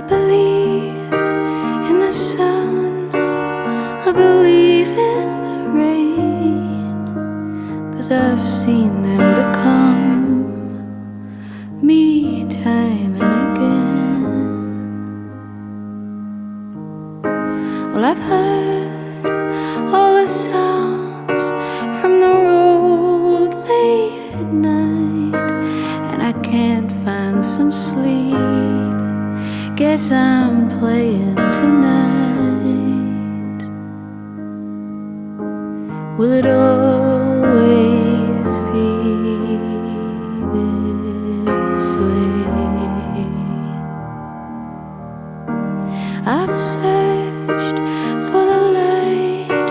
I believe in the sun, I believe in the rain, cause I've seen them become me time Guess I'm playing tonight. Will it always be this way? I've searched for the light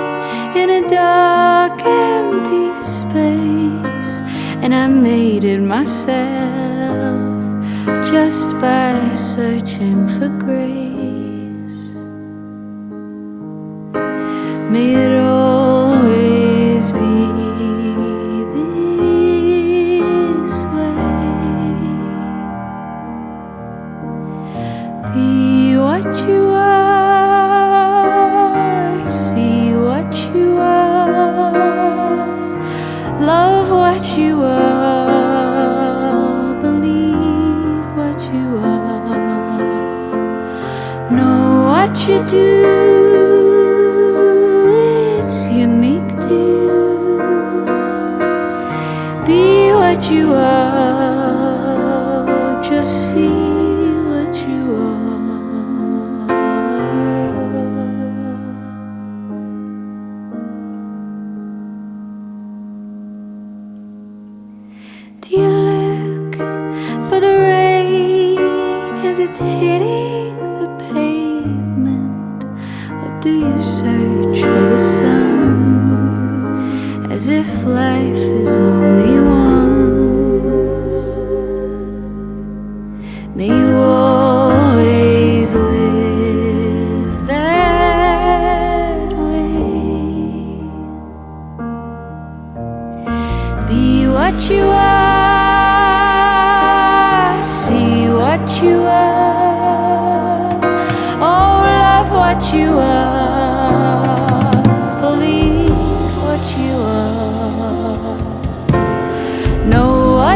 in a dark, empty space, and I made it myself just by searching for grace. May it always be this way. Be what you are, do. It's unique to you. Be what you are, as if life is only once? May you always live that way. Be what you are, see what you are,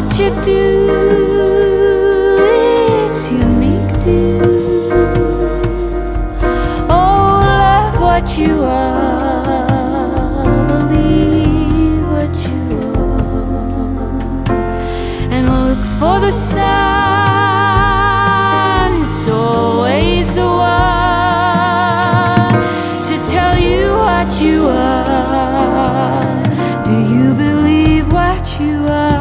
what you do is unique to. Oh, love what you are, believe what you are, and look for the sun. It's always the one to tell you what you are. Do you believe what you are?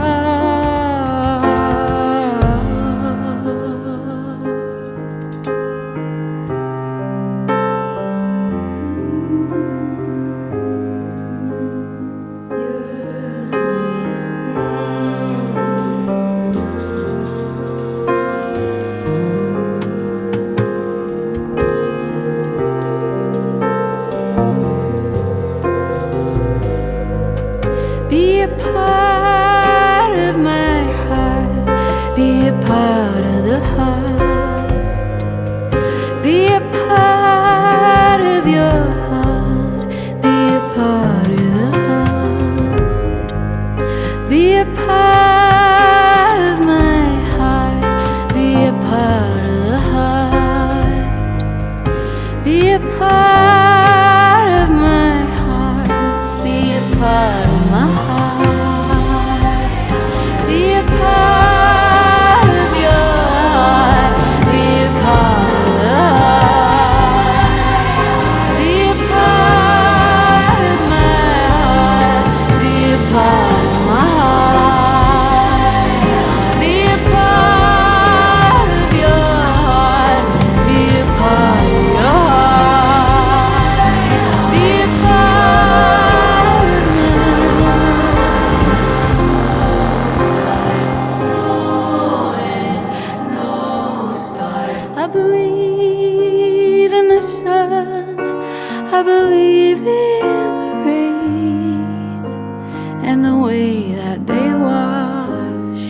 and the way that they wash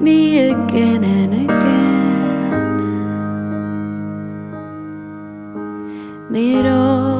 me again and again. Miro.